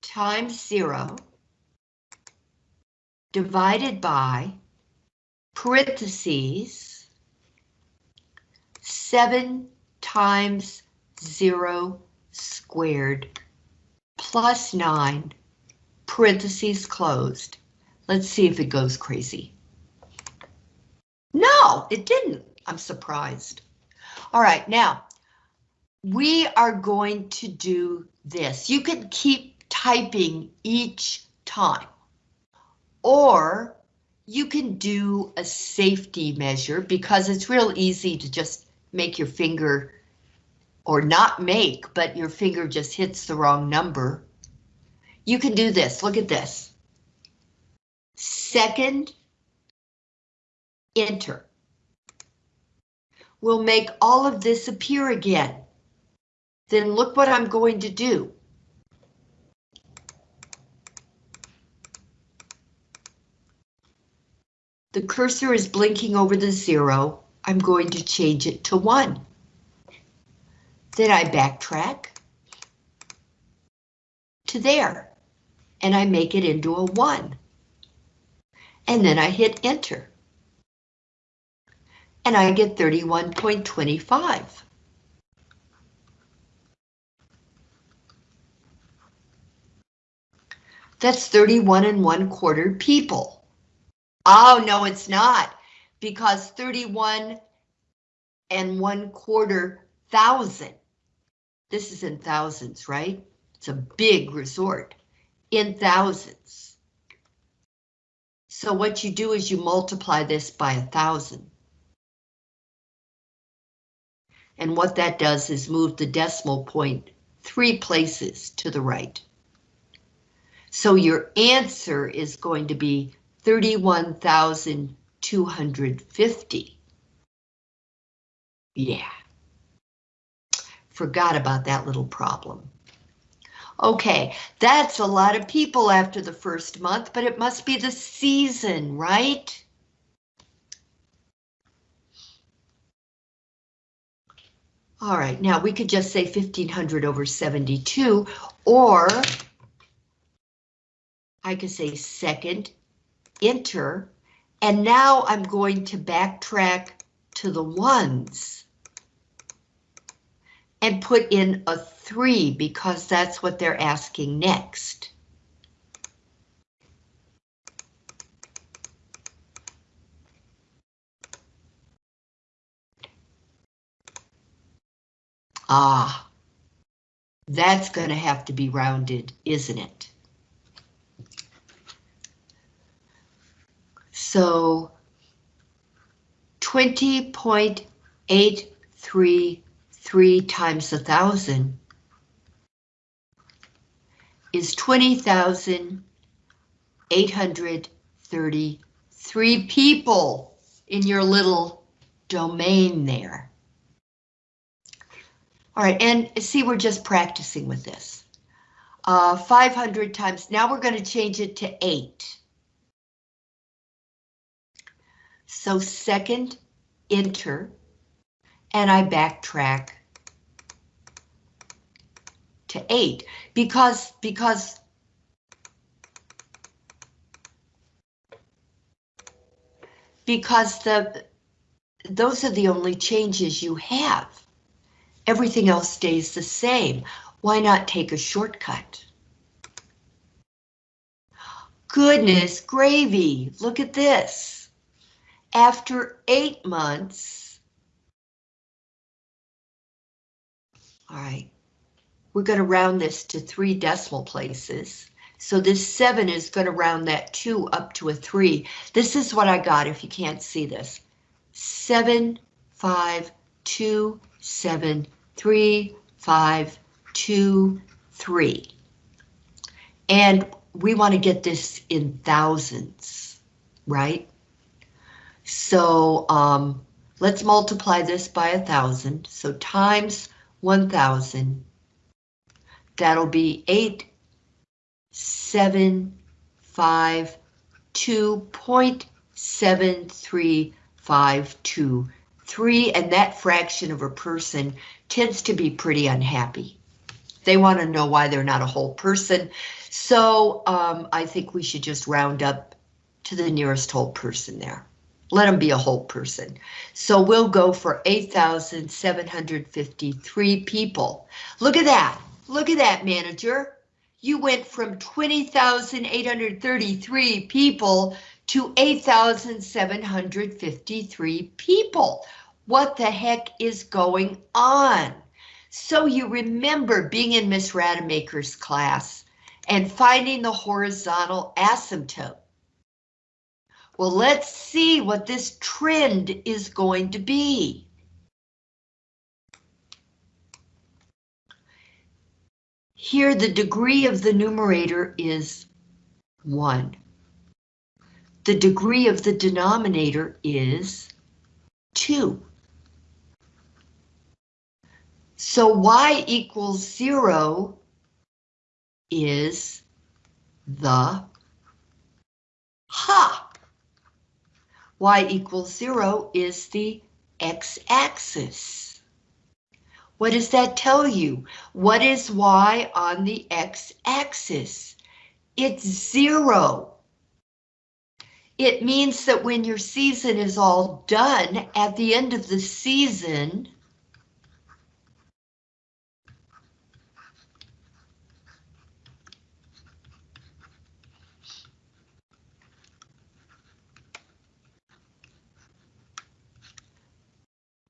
A: times 0 divided by parentheses 7 times 0 squared plus 9 parentheses closed Let's see if it goes crazy. No, it didn't. I'm surprised. All right, now we are going to do this. You can keep typing each time, or you can do a safety measure because it's real easy to just make your finger or not make, but your finger just hits the wrong number. You can do this. Look at this second enter. We'll make all of this appear again. Then look what I'm going to do. The cursor is blinking over the zero. I'm going to change it to one. Then I backtrack to there and I make it into a one and then I hit enter. And I get 31.25. That's 31 and one quarter people. Oh, no, it's not, because 31 and one quarter thousand. This is in thousands, right? It's a big resort in thousands. So what you do is you multiply this by a thousand. And what that does is move the decimal point three places to the right. So your answer is going to be 31,250. Yeah. Forgot about that little problem. Okay, that's a lot of people after the first month, but it must be the season, right? All right, now we could just say 1500 over 72, or I could say second, enter, and now I'm going to backtrack to the ones and put in a three because that's what they're asking next. Ah, that's going to have to be rounded, isn't it? So 20.833 times a thousand is 20,833 people in your little domain there. All right, and see, we're just practicing with this. Uh, 500 times, now we're going to change it to 8. So second, enter, and I backtrack to 8 because because because the those are the only changes you have. Everything else stays the same. Why not take a shortcut? Goodness gravy, look at this. After eight months, all right, we're going to round this to three decimal places. So this seven is going to round that two up to a three. This is what I got if you can't see this. Seven, five, two, seven, three, five, two, three. And we want to get this in thousands, right? So um, let's multiply this by a thousand. So times 1,000, that'll be eight, seven, five, two point seven three five two three, and that fraction of a person tends to be pretty unhappy. They want to know why they're not a whole person. So um, I think we should just round up to the nearest whole person there. Let them be a whole person. So we'll go for 8,753 people. Look at that. Look at that, manager. You went from 20,833 people to 8,753 people. What the heck is going on? So you remember being in Miss Rademacher's class and finding the horizontal asymptote. Well, let's see what this trend is going to be. Here, the degree of the numerator is 1. The degree of the denominator is 2. So y equals 0 is the ha. y equals 0 is the x-axis. What does that tell you? What is y on the x-axis? It's 0. It means that when your season is all done, at the end of the season,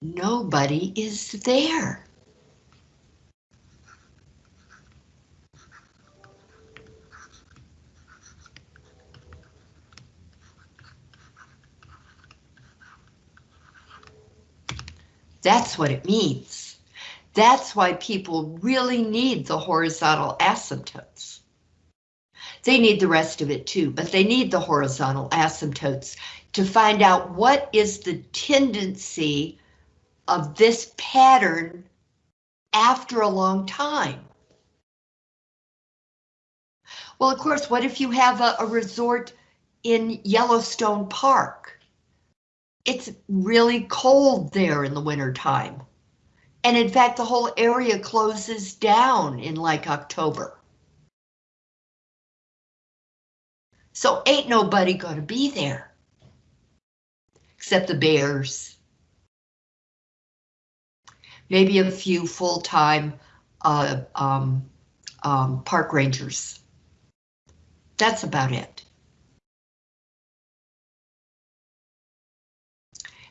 A: nobody is there. That's what it means. That's why people really need the horizontal asymptotes. They need the rest of it too, but they need the horizontal asymptotes to find out what is the tendency of this pattern after a long time. Well, of course, what if you have a, a resort in Yellowstone Park? It's really cold there in the winter time. And in fact, the whole area closes down in like October. So ain't nobody gonna be there. Except the bears. Maybe a few full-time uh, um, um, park rangers. That's about it.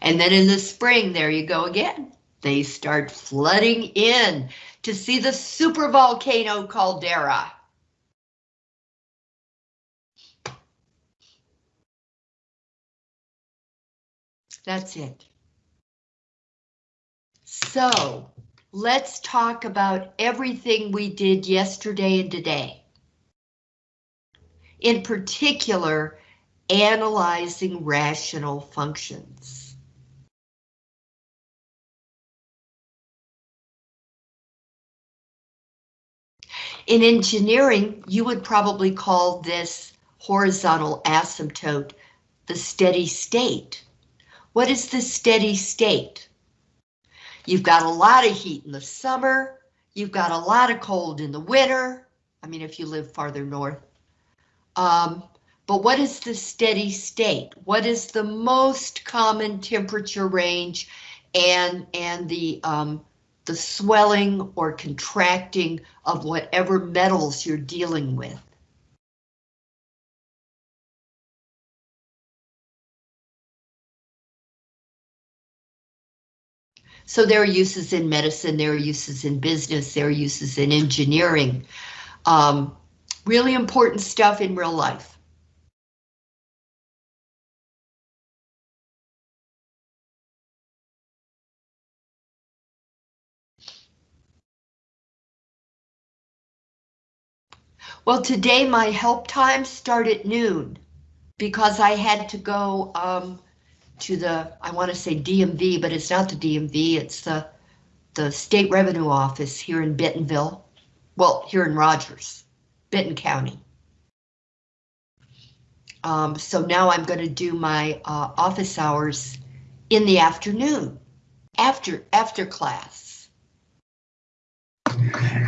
A: And then in the spring, there you go again. They start flooding in to see the supervolcano caldera. That's it. So let's talk about everything we did yesterday and today. In particular, analyzing rational functions. In engineering, you would probably call this horizontal asymptote the steady state. What is the steady state? You've got a lot of heat in the summer. You've got a lot of cold in the winter. I mean, if you live farther north. Um, but what is the steady state? What is the most common temperature range and, and the, um, the swelling or contracting of whatever metals you're dealing with? So there are uses in medicine, there are uses in business, there are uses in engineering. Um, really important stuff in real life. Well, today my help time started at noon because I had to go um, to the, I want to say DMV, but it's not the DMV, it's the, the State Revenue Office here in Bentonville. Well, here in Rogers, Benton County. Um, so now I'm going to do my uh, office hours in the afternoon, after after class.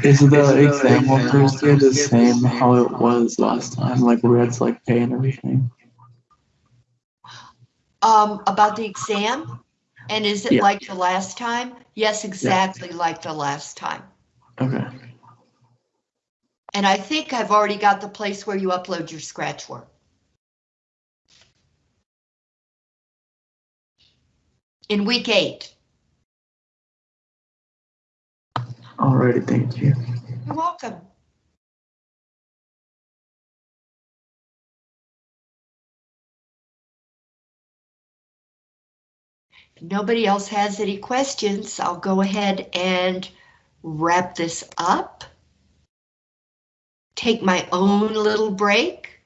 C: Is the exam on Thursday the same how it was last time, like where it's like pay and everything?
A: Um, about the exam, and is it
C: Yeah.
A: like the last time? Yes, exactly like the last time.
C: Okay.
A: And I think I've already got the place where you upload your scratch work. In week eight.
C: Alrighty, thank you.
A: You're welcome. If nobody else has any questions, I'll go ahead and wrap this up. Take my own little break.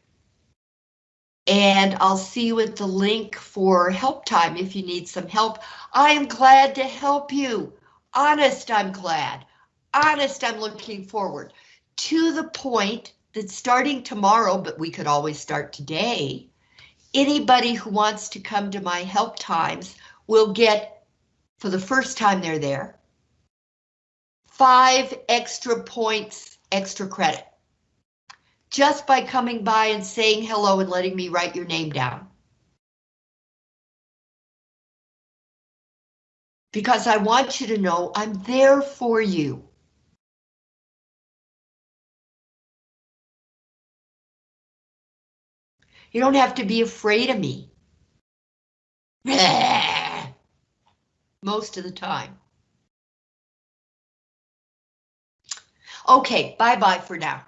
A: And I'll see you at the link for help time if you need some help. I am glad to help you. Honest, I'm glad. Honest, I'm looking forward to the point that starting tomorrow, but we could always start today, anybody who wants to come to my help times will get, for the first time they're there, five extra points, extra credit. Just by coming by and saying hello and letting me write your name down. Because I want you to know I'm there for you. You don't have to be afraid of me. Most of the time. Okay, bye-bye for now.